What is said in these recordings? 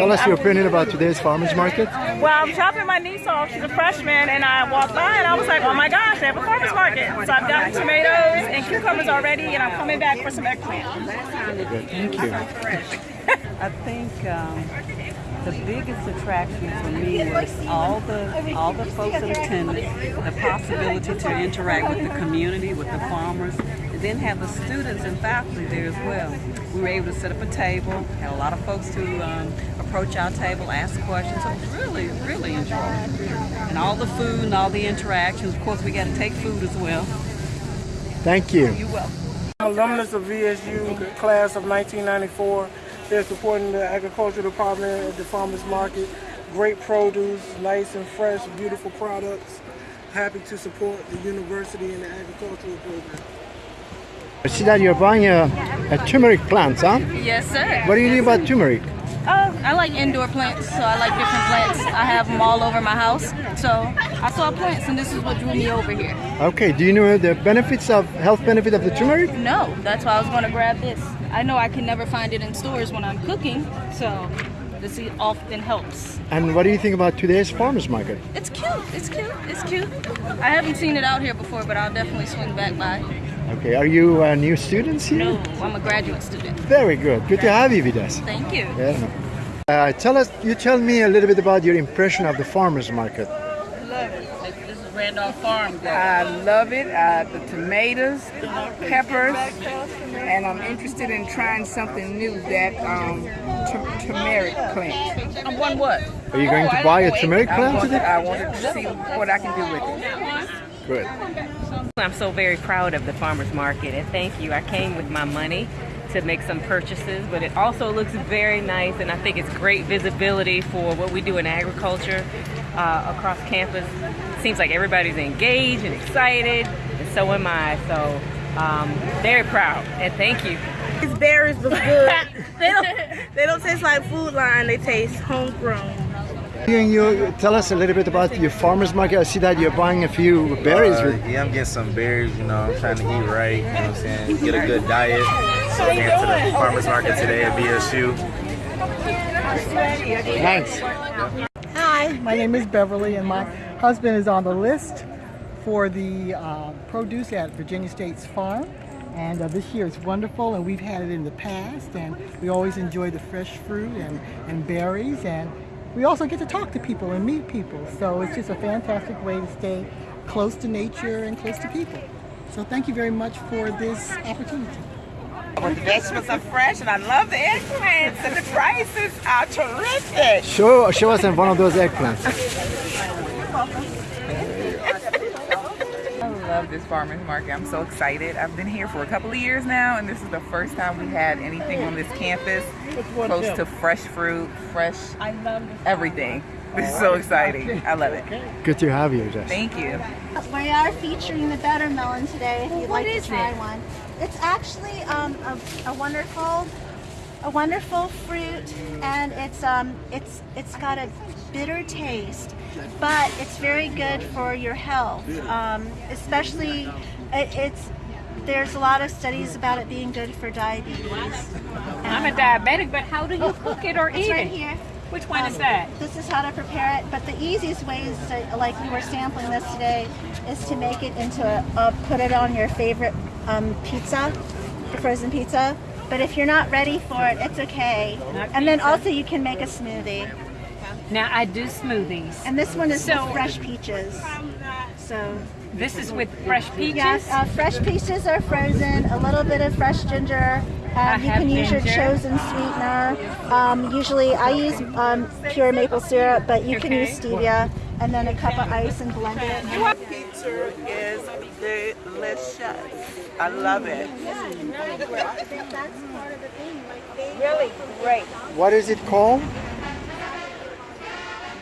us your opinion about today's farmers market. Well, I'm dropping my niece off. She's a freshman, and I walked by and I was like, oh my gosh, they have a farmer's market. So I've gotten tomatoes and cucumbers already, and I'm coming back for some eggplant. Good, thank you. I think um, the biggest attraction for me was all the all the folks that attended, the possibility to interact with the community, with the farmers, and then have the students and faculty there as well. We were able to set up a table, had a lot of folks to um, approach our table, ask questions. So it was really, really enjoyable. And all the food and all the interactions. Of course, we got to take food as well. Thank you. You're welcome. alumnus of VSU class of 1994. They're supporting the agriculture department at the farmers market. Great produce, nice and fresh, beautiful products. Happy to support the university and the agricultural program. I see that you're buying a, a turmeric plant, huh? Yes, sir. What do you think about turmeric? Oh, I like indoor plants, so I like different plants. I have them all over my house. So I saw plants, and this is what drew me over here. Okay, do you know the benefits of health benefit of the turmeric? No, that's why I was going to grab this. I know I can never find it in stores when I'm cooking, so this often helps. And what do you think about today's farmers market? It's cute. It's cute. It's cute. I haven't seen it out here before, but I'll definitely swing back by. Okay, are you uh, new students here? No, I'm a graduate student. Very good. Good to have you with us. Thank you. Yeah. Uh, tell us, you tell me a little bit about your impression of the farmers market. Love it. This is Randolph Farm. I love it. Uh, the tomatoes, peppers, and I'm interested in trying something new. That um, turmeric plant. I'm one what? Are you going to buy a turmeric plant today? I wanted to see what I can do with it. Good. I'm so very proud of the farmers market and thank you. I came with my money to make some purchases, but it also looks very nice and I think it's great visibility for what we do in agriculture uh, across campus. Seems like everybody's engaged and excited, and so am I. So um, very proud and thank you. These berries look good. they don't. They don't taste like food line. They taste homegrown. Can you tell us a little bit about your farmers market? I see that you're buying a few berries. Uh, yeah, I'm getting some berries, you know, I'm trying to eat right, you know what I'm saying, get a good diet. So I came to the farmer's market today at VSU. Thanks. Hi, my name is Beverly, and my husband is on the list for the uh, produce at Virginia State's Farm. And uh, this year it's wonderful, and we've had it in the past, and we always enjoy the fresh fruit and, and berries, and we also get to talk to people and meet people. So it's just a fantastic way to stay close to nature and close to people. So thank you very much for this opportunity. The vegetables are fresh, and I love the eggplants, and the prices are terrific. Show, show us one of those eggplants. I love this farmer's market. I'm so excited. I've been here for a couple of years now, and this is the first time we had anything on this campus close to fresh fruit, fresh everything. It's so exciting. I love it. Good to have you, Jess. Thank you. We are featuring the bitter melon today. If you'd like to try one, it's actually um, a, a wonderful, a wonderful fruit, and it's um, it's it's got a bitter taste, but it's very good for your health. Um, especially, it, it's there's a lot of studies about it being good for diabetes. I'm a diabetic, but how do you cook it or It's eat right it? here. Which one is Um, that? This is how to prepare it, but the easiest way is to, like we were sampling this today, is to make it into a, a put it on your favorite um, pizza, frozen pizza. But if you're not ready for it, it's okay. And then also you can make a smoothie. Now I do smoothies. And this one is So- with fresh peaches. So This is with fresh peaches. yes, uh, fresh peaches are frozen. A little bit of fresh ginger. Um, you can use your chosen sweetener. Um, usually, I use um, pure maple syrup, but you can use stevia, and then a cup of ice and blend it. Pizza is delicious. I love it. Really great. What is it called?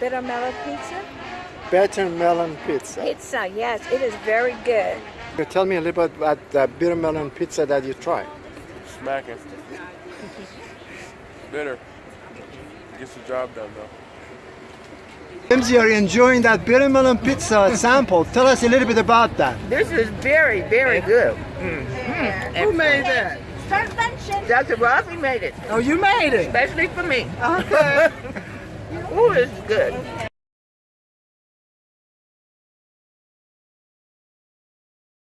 Bitter melon pizza? Bitter melon pizza. Pizza, yes, it is very good. You Tell me a little bit about the bitter melon pizza that you tried. Smacking. Bitter. Gets the job done though. James, you're enjoying that bitter melon pizza sample. Tell us a little bit about that. This is very, very good. Mm-hmm. Who made that? Start lunching. Dr. Rossi made it. Oh, you made it. Especially for me. Okay. Ooh, it's good.